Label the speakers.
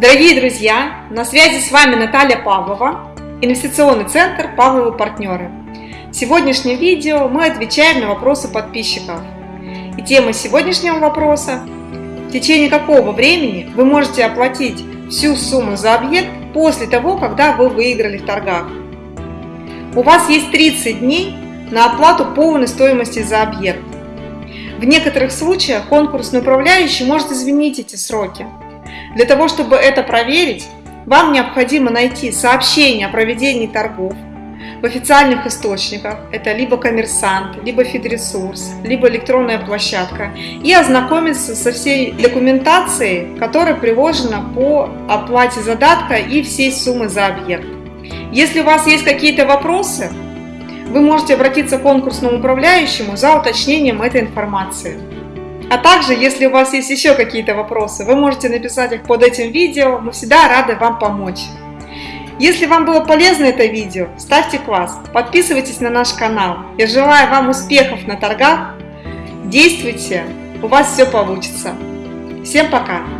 Speaker 1: Дорогие друзья, на связи с вами Наталья Павлова, инвестиционный центр Павловы партнеры. В сегодняшнем видео мы отвечаем на вопросы подписчиков. И тема сегодняшнего вопроса – в течение какого времени вы можете оплатить всю сумму за объект после того, когда вы выиграли в торгах. У вас есть 30 дней на оплату полной стоимости за объект. В некоторых случаях конкурсный управляющий может изменить эти сроки. Для того, чтобы это проверить, вам необходимо найти сообщение о проведении торгов в официальных источниках, это либо коммерсант, либо фидресурс, либо электронная площадка, и ознакомиться со всей документацией, которая приложена по оплате задатка и всей суммы за объект. Если у вас есть какие-то вопросы, вы можете обратиться к конкурсному управляющему за уточнением этой информации. А также, если у вас есть еще какие-то вопросы, вы можете написать их под этим видео, мы всегда рады вам помочь. Если вам было полезно это видео, ставьте класс, подписывайтесь на наш канал. Я желаю вам успехов на торгах, действуйте, у вас все получится. Всем пока!